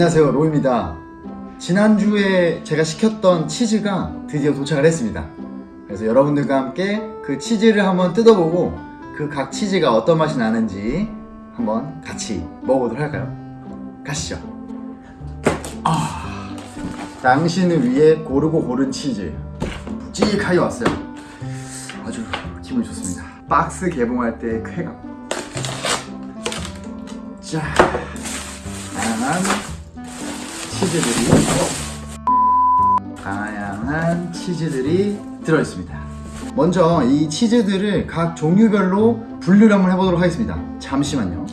안녕하세요 로입니다. 지난주에 제가 시켰던 치즈가 드디어 도착을 했습니다. 그래서 여러분들과 함께 그 치즈를 한번 뜯어보고 그 각 치즈가 어떤 맛이 나는지 한번 같이 먹어보도록 할까요? 가시죠. 아, 당신을 위해 고르고 고른 치즈. 묵직하게 왔어요. 아주 기분이 좋습니다. 박스 개봉할 때 쾌감. 자 다양한 치즈들이 다양한 치즈들이 들어있습니다. 먼저 이 치즈들을 각 종류별로 분류를 한번 해보도록 하겠습니다. 잠시만요.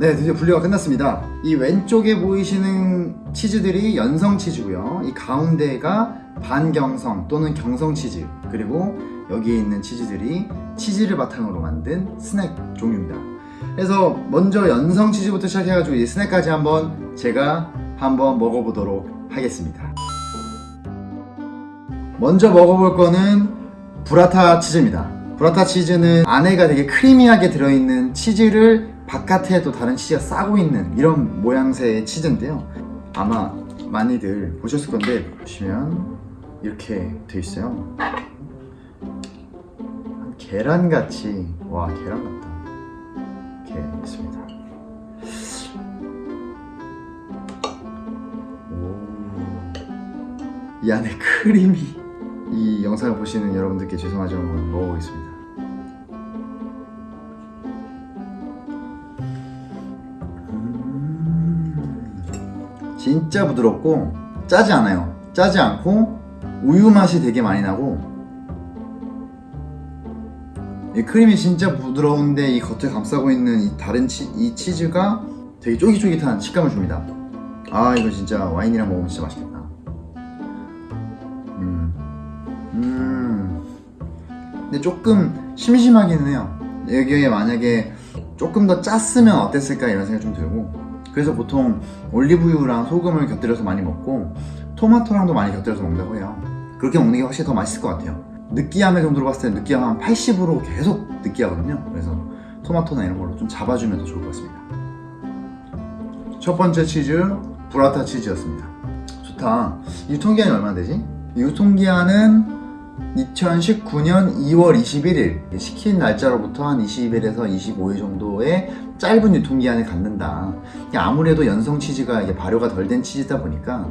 네 드디어 분류가 끝났습니다. 이 왼쪽에 보이시는 치즈들이 연성 치즈고요. 이 가운데가 반경성 또는 경성 치즈 그리고 여기에 있는 치즈들이 치즈를 바탕으로 만든 스낵 종류입니다 그래서 먼저 연성 치즈부터 시작해가지고 이 스낵까지 한번 제가 한번 먹어보도록 하겠습니다. 먼저 먹어볼 거는 브라타 치즈입니다. 브라타 치즈는 안에가 되게 크리미하게 들어있는 치즈를 바깥에 또 다른 치즈가 싸고 있는 이런 모양새의 치즈인데요. 아마 많이들 보셨을 건데 보시면 이렇게 돼 있어요. 계란같이 와 계란 같다 이렇게 있습니다 오. 이 안에 크림이 이 영상을 보시는 여러분들께 죄송하지만 먹어보겠습니다 음. 진짜 부드럽고 짜지 않아요 짜지 않고 우유 맛이 되게 많이 나고 이 크림이 진짜 부드러운데 이 겉을 감싸고 있는 이 다른 치, 이 치즈가 되게 쫄깃쫄깃한 식감을 줍니다. 아 이거 진짜 와인이랑 먹으면 진짜 맛있겠다. 음. 음. 근데 조금 심심하기는 해요. 여기에 만약에 조금 더 짰으면 어땠을까 이런 생각이 좀 들고. 그래서 보통 올리브유랑 소금을 곁들여서 많이 먹고 토마토랑도 많이 곁들여서 먹는다고 해요. 그렇게 먹는 게 확실히 더 맛있을 것 같아요 느끼함의 정도로 봤을 때 느끼함 한 80으로 계속 느끼하거든요. 그래서 토마토나 이런 걸로 좀 잡아주면 더 좋을 것 같습니다. 첫 번째 치즈 브라타 치즈였습니다. 좋다. 유통기한이 얼마나 되지? 유통기한은 2019년 2월 21일 시킨 날짜로부터 한 20일에서 25일 정도의 짧은 유통기한을 갖는다. 아무래도 연성 치즈가 발효가 덜 된 치즈다 보니까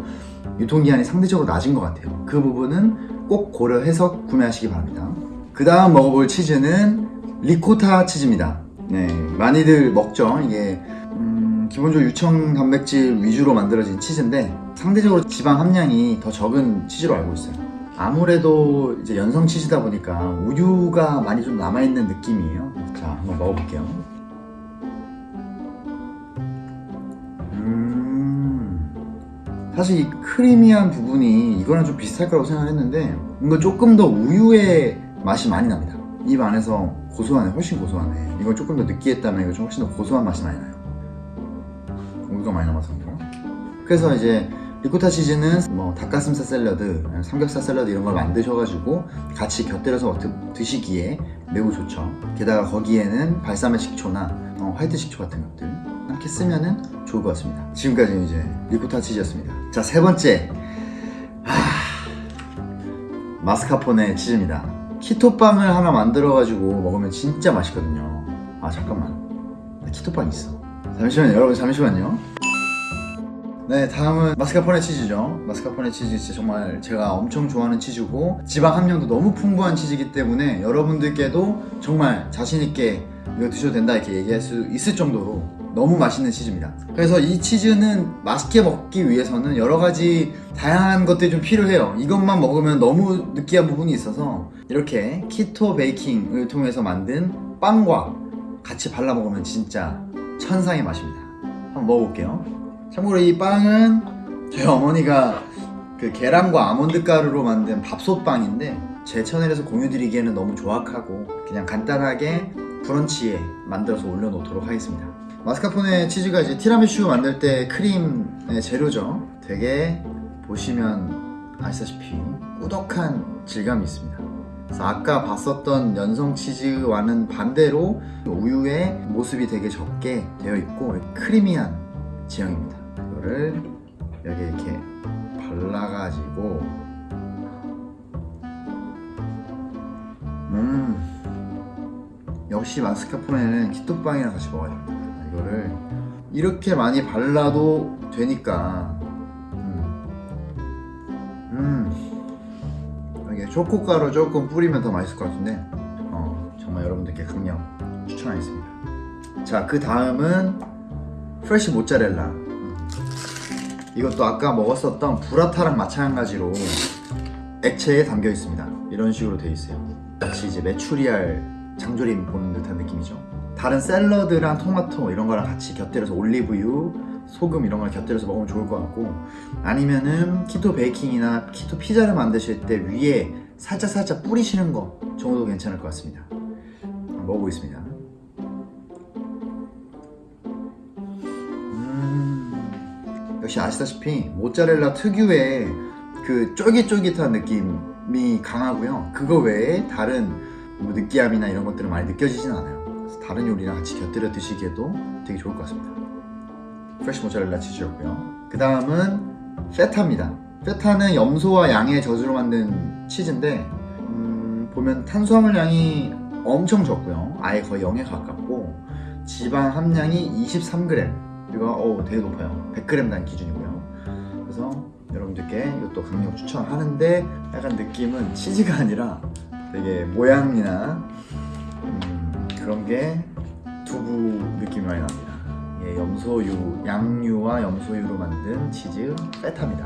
유통기한이 상대적으로 낮은 것 같아요. 그 부분은 꼭 고려해서 구매하시기 바랍니다. 그 다음 먹어볼 치즈는 리코타 치즈입니다. 네, 많이들 먹죠. 이게 음, 기본적으로 유청 단백질 위주로 만들어진 치즈인데 상대적으로 지방 함량이 더 적은 치즈로 알고 있어요. 아무래도 이제 연성 치즈다 보니까 우유가 많이 좀 남아있는 느낌이에요. 자 한번 먹어볼게요 사실 이 크리미한 부분이 이거랑 좀 비슷할 거라고 생각했는데 이거 조금 더 우유의 맛이 많이 납니다. 입 안에서 고소하네 훨씬 고소하네. 이걸 조금 더 느끼했다면 이거 좀 훨씬 더 고소한 맛이 많이 나요. 우유가 많이 남아서 그런가? 그래서 이제 리코타 치즈는 뭐 닭가슴살 샐러드, 삼겹살 샐러드 이런 걸 만드셔가지고 같이 곁들여서 드시기에 매우 좋죠. 게다가 거기에는 발사믹 식초나 어, 화이트 식초 같은 것들 이렇게 쓰면 은 좋을 것 같습니다. 지금까지 이제 리코타 치즈였습니다 자 세 번째. 하... 마스카포네 치즈입니다. 키토빵을 하나 만들어가지고 먹으면 진짜 맛있거든요. 아 잠깐만. 키토빵 있어. 잠시만요 여러분 잠시만요. 네 다음은 마스카포네 치즈죠. 마스카포네 치즈 진짜 정말 제가 엄청 좋아하는 치즈고 지방 함량도 너무 풍부한 치즈이기 때문에 여러분들께도 정말 자신있게 이거 드셔도 된다 이렇게 얘기할 수 있을 정도로 너무 맛있는 치즈입니다. 그래서 이 치즈는 맛있게 먹기 위해서는 여러가지 다양한 것들이 좀 필요해요. 이것만 먹으면 너무 느끼한 부분이 있어서 이렇게 키토 베이킹을 통해서 만든 빵과 같이 발라 먹으면 진짜 천상의 맛입니다. 한번 먹어볼게요. 참고로 이 빵은 저희 어머니가 그 계란과 아몬드 가루로 만든 밥솥빵인데 제 채널에서 공유드리기에는 너무 조악하고 그냥 간단하게 브런치에 만들어서 올려놓도록 하겠습니다 마스카포네 치즈가 이제 티라미슈 만들 때 크림의 재료죠 되게 보시면 아시다시피 꾸덕한 질감이 있습니다 그래서 아까 봤었던 연성 치즈와는 반대로 우유의 모습이 되게 적게 되어 있고 크리미한 지형입니다. 이거를 여기 이렇게 발라가지고 음 역시 마스카포네는 키토빵이랑 같이 먹어야 됩니다. 이렇게 많이 발라도 되니까 음, 음. 초코가루 조금 뿌리면 더 맛있을 것 같은데 어, 정말 여러분들께 강력 추천하겠습니다. 자, 그 다음은 프레시 모짜렐라. 음. 이것도 아까 먹었었던 브라타랑 마찬가지로 액체에 담겨 있습니다. 이런 식으로 되어 있어요. 마치 이제 메추리알 장조림 보는 듯한 느낌이죠. 다른 샐러드랑 토마토 이런 거랑 같이 곁들여서 올리브유, 소금 이런 걸 곁들여서 먹으면 좋을 것 같고 아니면은 키토 베이킹이나 키토 피자를 만드실 때 위에 살짝 살짝 뿌리시는 거 정도 괜찮을 것 같습니다. 먹어보겠습니다. 음, 역시 아시다시피 모짜렐라 특유의 그 쫄깃쫄깃한 느낌이 강하고요. 그거 외에 다른 뭐 느끼함이나 이런 것들은 많이 느껴지진 않아요. 다른 요리랑 같이 곁들여 드시기에도 되게 좋을 것 같습니다. 프레시 모짜렐라 치즈였고요. 그 다음은 페타입니다. 페타는 염소와 양의 젖으로 만든 치즈인데 음, 보면 탄수화물량이 엄청 적고요. 아예 거의 0에 가깝고 지방 함량이 23g 이거 어 되게 높아요. 100g당 기준이고요. 그래서 여러분들께 이것도 강력 추천하는데 약간 느낌은 치즈가 아니라 되게 모양이나 음, 그런 게 두부 느낌이 많이 납니다. 예, 염소유, 양유와 염소유로 만든 치즈 페타입니다.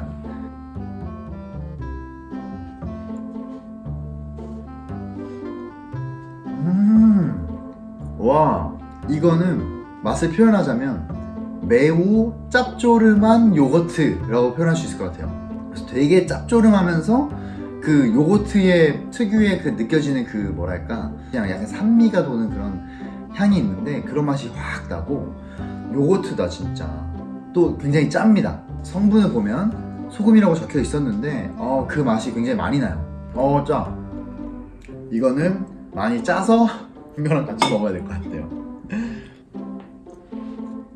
음, 와, 이거는 맛을 표현하자면 매우 짭조름한 요거트라고 표현할 수 있을 것 같아요. 그래서 되게 짭조름하면서 그 요거트의 특유의 그 느껴지는 그 뭐랄까? 그냥 약간 산미가 도는 그런 향이 있는데 그런 맛이 확 나고 요거트다 진짜. 또 굉장히 짭니다. 성분을 보면 소금이라고 적혀 있었는데 어, 그 맛이 굉장히 많이 나요. 어짜. 이거는 많이 짜서 이거랑 같이 먹어야 될 것 같아요.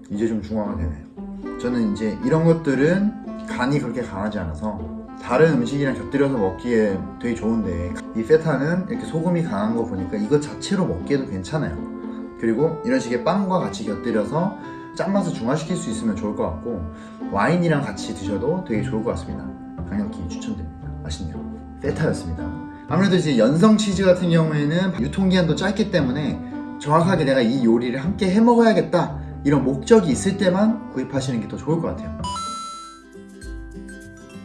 이제 좀 중화가 되네요 저는 이제 이런 것들은 간이 그렇게 강하지 않아서 다른 음식이랑 곁들여서 먹기에 되게 좋은데 이 페타는 이렇게 소금이 강한 거 보니까 이것 자체로 먹기에도 괜찮아요. 그리고 이런 식의 빵과 같이 곁들여서 짠맛을 중화시킬 수 있으면 좋을 것 같고 와인이랑 같이 드셔도 되게 좋을 것 같습니다. 강력히 추천드립니다. 맛있네요. 페타였습니다. 아무래도 이제 연성 치즈 같은 경우에는 유통기한도 짧기 때문에 정확하게 내가 이 요리를 함께 해 먹어야겠다 이런 목적이 있을 때만 구입하시는 게 더 좋을 것 같아요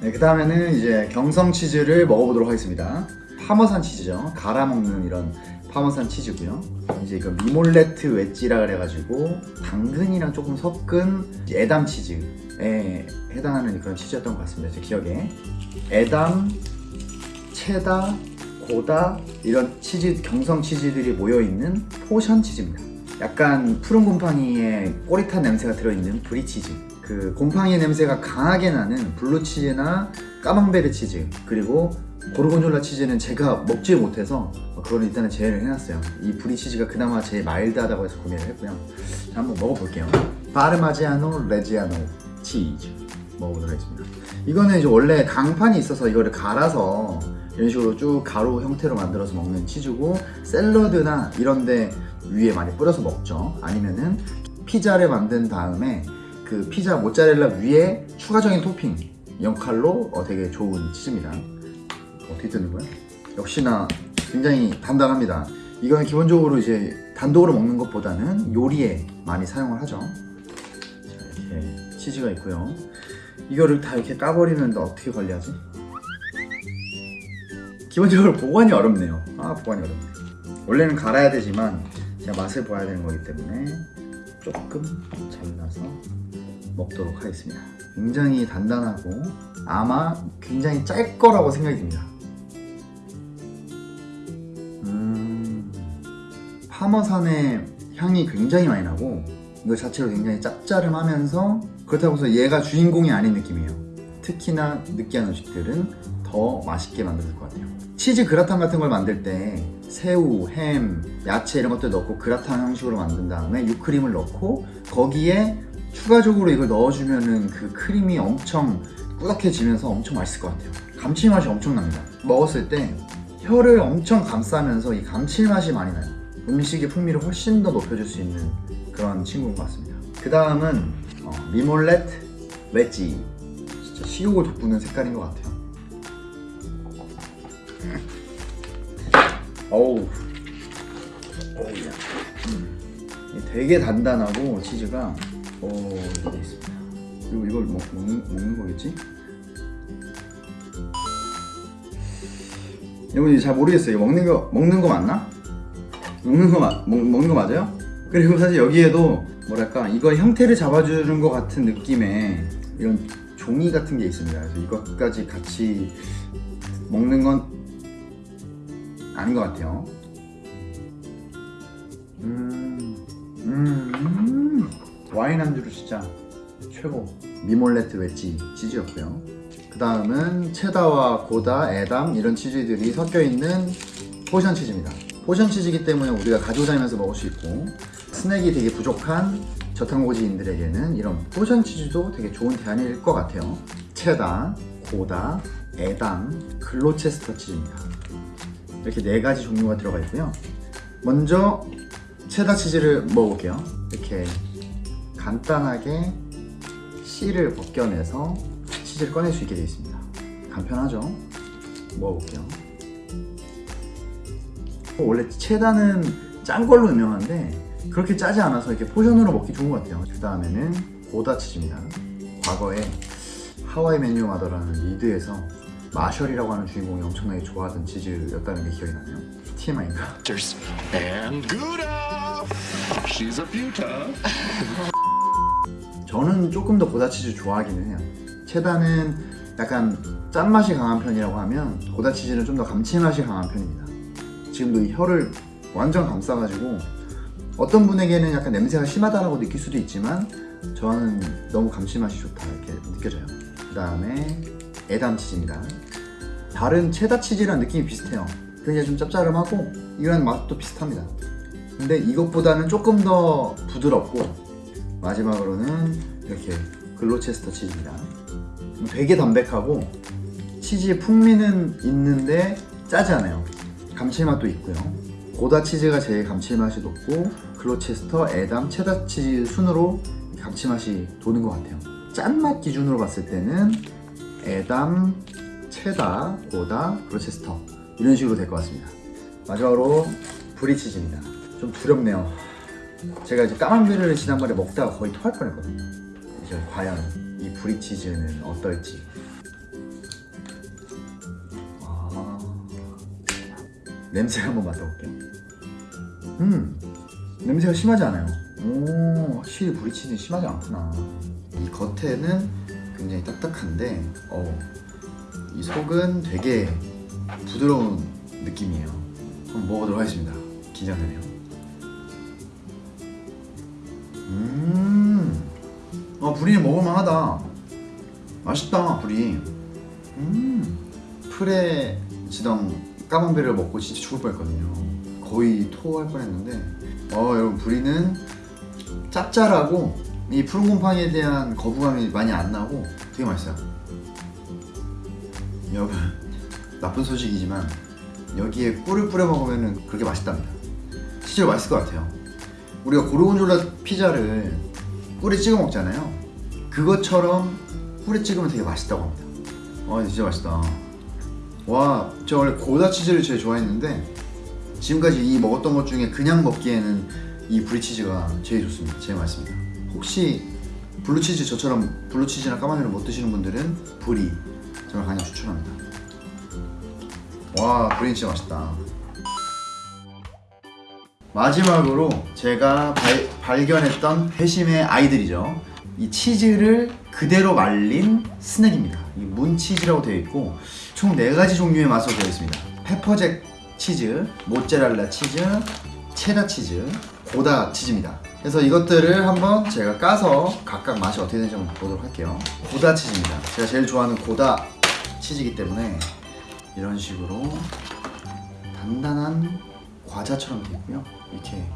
네, 그 다음에는 이제 경성 치즈를 먹어보도록 하겠습니다. 파머산 치즈죠. 갈아 먹는 이런 파머산 치즈고요. 이제 이거 미몰레트 웨지라 그래가지고 당근이랑 조금 섞은 에담 치즈에 해당하는 그런 치즈였던 것 같습니다. 제 기억에 에담, 체다, 고다 이런 치즈 경성 치즈들이 모여 있는 포션 치즈입니다. 약간 푸른 곰팡이에 꼬릿한 냄새가 들어있는 브리치즈. 그 곰팡이 냄새가 강하게 나는 블루치즈나 까망베르 치즈 그리고 고르곤졸라 치즈는 제가 먹지 못해서 그걸 일단은 제외를 해놨어요. 이 브리치즈가 그나마 제일 마일드하다고 해서 구매를 했고요. 자 한번 먹어볼게요. 파르마지아노 레지아노 치즈 먹어보도록 하겠습니다. 이거는 이제 원래 강판이 있어서 이거를 갈아서 이런 식으로 쭉 가루 형태로 만들어서 먹는 치즈고 샐러드나 이런데 위에 많이 뿌려서 먹죠. 아니면은 피자를 만든 다음에 그 피자 모짜렐라 위에 추가적인 토핑. 역할로 어, 되게 좋은 치즈입니다. 어떻게 뜨는 거야? 역시나 굉장히 단단합니다. 이거는 기본적으로 이제 단독으로 먹는 것보다는 요리에 많이 사용을 하죠. 자, 이렇게 치즈가 있고요. 이거를 다 이렇게 까버리면 어떻게 관리하지? 기본적으로 보관이 어렵네요. 아 보관이 어렵네. 원래는 갈아야 되지만 제가 맛을 봐야 되는 거기 때문에 조금 잘라서 먹도록 하겠습니다. 굉장히 단단하고 아마 굉장히 짤 거라고 생각이 듭니다. 음, 파머산의 향이 굉장히 많이 나고 이거 자체로 굉장히 짭짤하면서 그렇다고 해서 얘가 주인공이 아닌 느낌이에요. 특히나 느끼한 음식들은 더 맛있게 만들 것 같아요. 치즈 그라탕 같은 걸 만들 때 새우, 햄, 야채 이런 것들 넣고 그라탕 형식으로 만든 다음에 유크림을 넣고 거기에 추가적으로 이걸 넣어주면은 그 크림이 엄청 꾸덕해지면서 엄청 맛있을 것 같아요. 감칠맛이 엄청납니다. 먹었을 때 혀를 엄청 감싸면서 이 감칠맛이 많이 나요. 음식의 풍미를 훨씬 더 높여줄 수 있는 그런 친구인 것 같습니다. 그 다음은 어, 미몰렛 웨지. 진짜 식욕을 돋구는 색깔인 것 같아요. 어우. 음. 되게 단단하고 치즈가 오 이렇게 돼 있습니다. 그리고 이걸 먹, 먹는, 먹는 거겠지? 여러분 잘 모르겠어요. 먹는 거 먹는 거 맞나? 먹는 거 맞, 먹, 먹는 거 맞아요? 그리고 사실 여기에도 뭐랄까 이거 형태를 잡아주는 것 같은 느낌의 이런 종이 같은 게 있습니다. 그래서 이것까지 같이 먹는 건 아닌 것 같아요. 음, 음, 음. 와인 안주로 진짜 최고. 미몰레트 웨지 치즈였고요. 그 다음은 체다와 고다, 에담 이런 치즈들이 섞여 있는 포션 치즈입니다. 포션 치즈이기 때문에 우리가 가지고 다니면서 먹을 수 있고 스낵이 되게 부족한 저탄고지인들에게는 이런 포션 치즈도 되게 좋은 대안일 것 같아요. 체다, 고다, 에담, 글로체스터 치즈입니다. 이렇게 네 가지 종류가 들어가 있고요. 먼저 체다 치즈를 먹어볼게요. 이렇게 간단하게 씰을 벗겨내서 치즈를 꺼낼 수 있게 되어 있습니다. 간편하죠? 먹어볼게요. 원래 체다는 짠 걸로 유명한데 그렇게 짜지 않아서 이렇게 포션으로 먹기 좋은 것 같아요. 그 다음에는 고다 치즈입니다. 과거에 How I Met Your Mother라는 미드에서 마셜이라고 하는 주인공이 엄청나게 좋아하던 치즈였다는 게 기억이 나네요. TMI인가? And Gouda. She's a beauty. 저는 조금 더 고다 치즈 좋아하기는 해요. 체다는 약간 짠맛이 강한 편이라고 하면 고다 치즈는 좀 더 감칠맛이 강한 편입니다. 지금도 이 혀를 완전 감싸가지고 어떤 분에게는 약간 냄새가 심하다라고 느낄 수도 있지만 저는 너무 감칠맛이 좋다 이렇게 느껴져요. 그 다음에 에담 치즈입니다. 다른 체다 치즈랑 느낌이 비슷해요. 굉장히 좀 짭짤하고 이런 맛도 비슷합니다. 근데 이것보다는 조금 더 부드럽고 마지막으로는 이렇게 글로체스터 치즈입니다. 되게 담백하고 치즈의 풍미는 있는데 짜지 않아요. 감칠맛도 있고요. 고다 치즈가 제일 감칠맛이 높고 글로체스터, 에담, 체다 치즈 순으로 감칠맛이 도는 것 같아요. 짠맛 기준으로 봤을 때는 에담, 체다, 고다, 글로체스터 이런 식으로 될 것 같습니다. 마지막으로 브리치즈입니다. 좀 두렵네요. 제가 이제 까만비를 지난번에 먹다가 거의 토할 뻔했거든요. 이제 과연 이 브리치즈는 어떨지. 아, 냄새 한번 맡아볼게요. 음, 냄새가 심하지 않아요. 오, 확실히 브리치즈는 심하지 않구나. 이 겉에는 굉장히 딱딱한데, 어, 이 속은 되게 부드러운 느낌이에요. 한번 먹어보도록 하겠습니다. 긴장되네요. 음, 어, 불이 먹을만하다. 맛있다, 불이. 음, 풀에 지던 까만베를 먹고 진짜 죽을 뻔했거든요. 거의 토할 뻔했는데, 어, 여러분 불이는 짭짤하고 이 푸른 곰팡이에 대한 거부감이 많이 안 나고 되게 맛있어요. 여러분 나쁜 소식이지만 여기에 꿀을 뿌려 먹으면 그렇게 맛있답니다. 실제로 맛있을 것 같아요. 우리가 고르곤졸라 피자를 꿀에 찍어 먹잖아요. 그것처럼 꿀에 찍으면 되게 맛있다고 합니다. 와 진짜 맛있다. 와, 저 원래 고다 치즈를 제일 좋아했는데 지금까지 이 먹었던 것 중에 그냥 먹기에는 이 브리치즈가 제일 좋습니다. 제일 맛있습니다. 혹시 블루치즈 저처럼 블루치즈나 까망베르를 못 드시는 분들은 브리 정말 강력 추천합니다. 와, 브리 진짜 맛있다. 마지막으로 제가 발, 발견했던 회심의 아이들이죠. 이 치즈를 그대로 말린 스낵입니다. 이 Moon Cheese라고 되어 있고 총 4가지 종류의 맛으로 되어 있습니다. 페퍼잭 치즈, 모짜렐라 치즈, 체다 치즈, 고다 치즈입니다. 그래서 이것들을 한번 제가 까서 각각 맛이 어떻게 되는지 한번 보도록 할게요. 고다 치즈입니다. 제가 제일 좋아하는 고다 치즈이기 때문에 이런 식으로 단단한 과자처럼 되어 있고요. 이렇게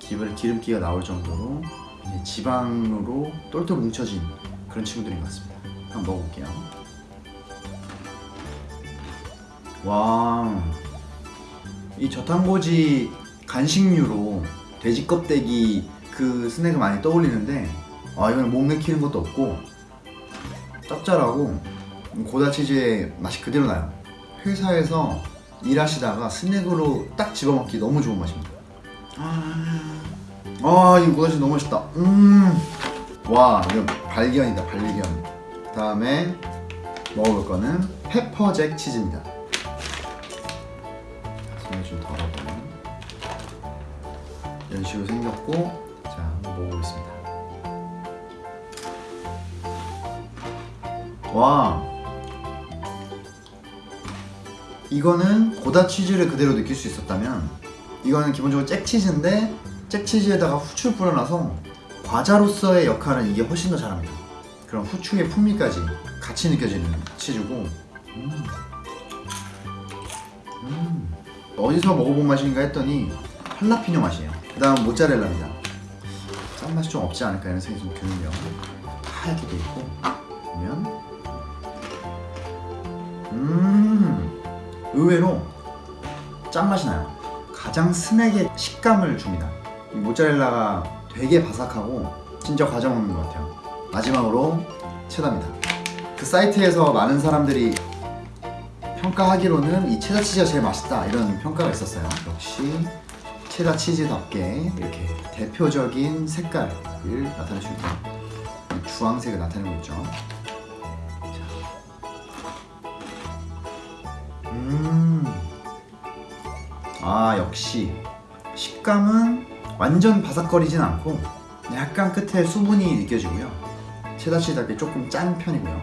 기름, 기름기가 나올 정도로 지방으로 똘똘 뭉쳐진 그런 친구들인 것 같습니다. 한번 먹어볼게요. 와, 이 저탄고지 간식류로 돼지 껍데기 그 스낵을 많이 떠올리는데 아 이건 목 맥히는 것도 없고 짭짤하고 고다 치즈의 맛이 그대로 나요. 회사에서 일하시다가 스낵으로 딱 집어먹기 너무 좋은 맛입니다. 아, 이 고다 치즈 너무 맛있다. 음, 와, 이거 발견이다, 발견. 다음에 먹어볼 거는 페퍼잭 치즈입니다. 손을 좀 덜어보면 이런 식으로 생겼고, 자, 한번 먹어보겠습니다. 와, 이거는 고다 치즈를 그대로 느낄 수 있었다면 이거는 기본적으로 잭 치즈인데 잭 치즈에다가 후추를 뿌려놔서 과자로서의 역할은 이게 훨씬 더 잘합니다. 그런 후추의 풍미까지 같이 느껴지는 치즈고 음. 음. 어디서 먹어본 맛인가 했더니 할라피뇨 맛이에요. 그 다음 모짜렐라입니다. 짠맛이 좀 없지 않을까 이런 생각이 좀 드는데요. 하얗게 돼 있고 보면 음 의외로 짠맛이 나요. 가장 스낵의 식감을 줍니다. 이 모짜렐라가 되게 바삭하고 진짜 과자 먹는 것 같아요. 마지막으로 체다입니다. 그 사이트에서 많은 사람들이 평가하기로는 이 체다 치즈가 제일 맛있다 이런 평가가 있었어요. 역시 체다 치즈답게 이렇게 대표적인 색깔을 나타낼 수. 이 주황색을 나타내고 있죠. 음. 아, 역시 식감은 완전 바삭거리진 않고 약간 끝에 수분이 느껴지고요. 체다치즈답게 조금 짠 편이고요.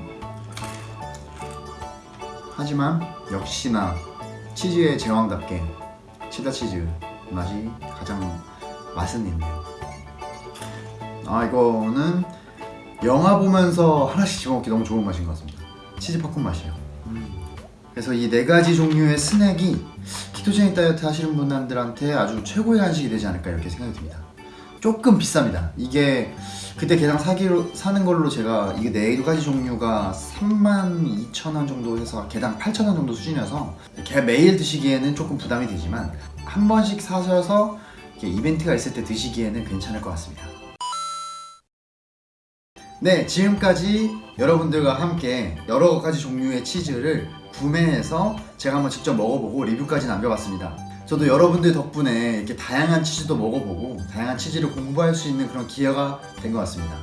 하지만 역시나 치즈의 제왕답게 체다치즈 맛이 가장 맛은 있네요. 아, 이거는 영화 보면서 하나씩 집어먹기 너무 좋은 맛인 것 같습니다. 치즈 팝콘 맛이에요. 그래서 이 네 가지 종류의 스낵이 키토제닉 다이어트 하시는 분들한테 아주 최고의 간식이 되지 않을까 이렇게 생각이 듭니다. 조금 비쌉니다. 이게 그때 개당 사기로 사는 걸로 제가 이게 네 가지 종류가 3만 2천 원 정도 해서 개당 8천 원 정도 수준이어서 이렇게 매일 드시기에는 조금 부담이 되지만 한 번씩 사셔서 이벤트가 있을 때 드시기에는 괜찮을 것 같습니다. 네, 지금까지 여러분들과 함께 여러 가지 종류의 치즈를 구매해서 제가 한번 직접 먹어보고 리뷰까지 남겨봤습니다. 저도 여러분들 덕분에 이렇게 다양한 치즈도 먹어보고 다양한 치즈를 공부할 수 있는 그런 기회가 된 것 같습니다.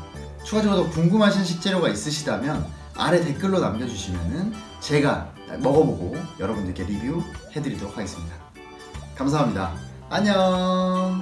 추가적으로 더 궁금하신 식재료가 있으시다면 아래 댓글로 남겨주시면 제가 먹어보고 여러분들께 리뷰해드리도록 하겠습니다. 감사합니다. 안녕!